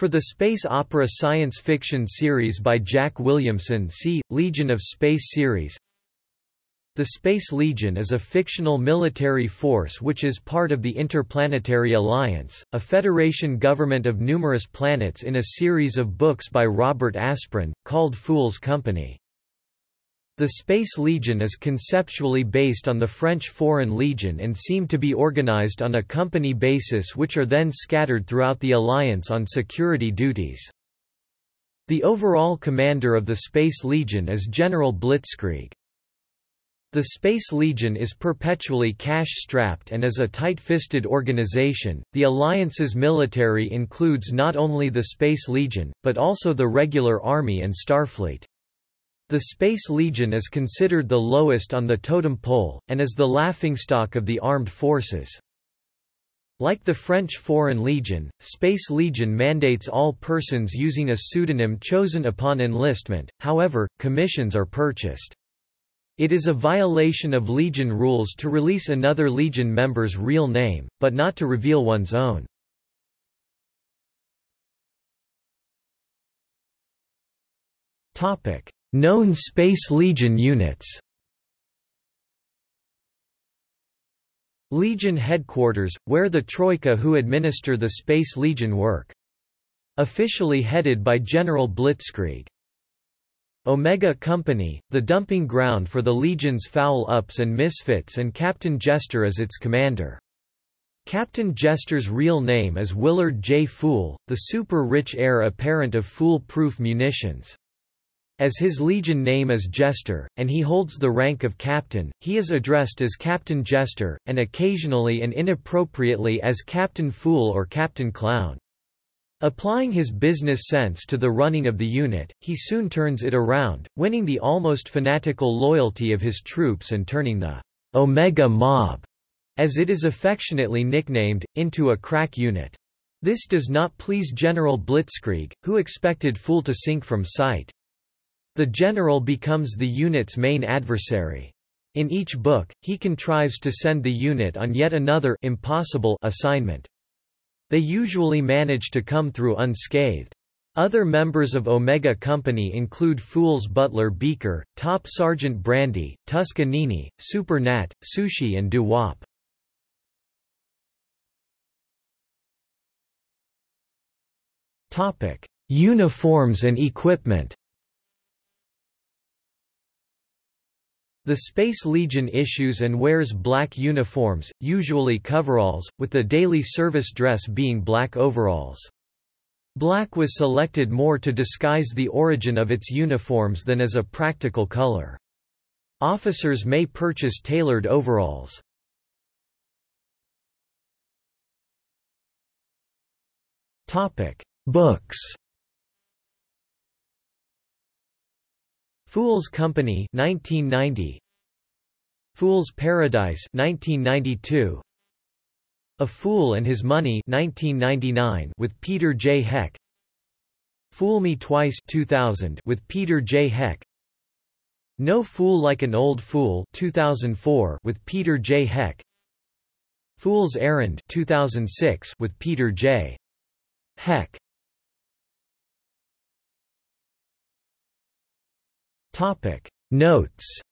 For the space opera science fiction series by Jack Williamson see, Legion of Space series The Space Legion is a fictional military force which is part of the Interplanetary Alliance, a federation government of numerous planets in a series of books by Robert Asprin, called Phule's Company. The Space Legion is conceptually based on the French Foreign Legion and seem to be organized on a company basis which are then scattered throughout the Alliance on security duties. The overall commander of the Space Legion is General Blitzkrieg. The Space Legion is perpetually cash-strapped and is a tight-fisted organization. The Alliance's military includes not only the Space Legion, but also the regular Army and Starfleet. The Space Legion is considered the lowest on the totem pole, and is the laughingstock of the armed forces. Like the French Foreign Legion, Space Legion mandates all persons using a pseudonym chosen upon enlistment, however, commissions are purchased. It is a violation of Legion rules to release another Legion member's real name, but not to reveal one's own. Topic: Known Space Legion units Legion Headquarters, where the Troika who administer the Space Legion work. Officially headed by General Blitzkrieg. Omega Company, the dumping ground for the Legion's foul-ups and misfits and Captain Jester is its commander. Captain Jester's real name is Willard J. Phule, the super-rich heir apparent of Phule-Proof Munitions. As his legion name is Jester, and he holds the rank of captain, he is addressed as Captain Jester, and occasionally and inappropriately as Captain Phule or Captain Clown. Applying his business sense to the running of the unit, he soon turns it around, winning the almost fanatical loyalty of his troops and turning the Omega Mob, as it is affectionately nicknamed, into a crack unit. This does not please General Blitzkrieg, who expected Phule to sink from sight. The general becomes the unit's main adversary. In each book, he contrives to send the unit on yet another impossible assignment. They usually manage to come through unscathed. Other members of Omega Company include Phule's Butler Beeker, Top Sergeant Brandy, Tusk-anini, Super Gnat, Sushi and Doo-Wop. Uniforms and equipment The Space Legion issues and wears black uniforms, usually coveralls, with the daily service dress being black overalls. Black was selected more to disguise the origin of its uniforms than as a practical color. Officers may purchase tailored overalls. Topic: Books Phule's Company 1990 Phule's Paradise 1992 A Phule and His Money 1999 with Peter J. Heck. Phule Me Twice 2000 with Peter J. Heck. No Phule Like an Old Phule 2004 with Peter J. Heck. Phule's Errand 2006 with Peter J. Heck Topic. Notes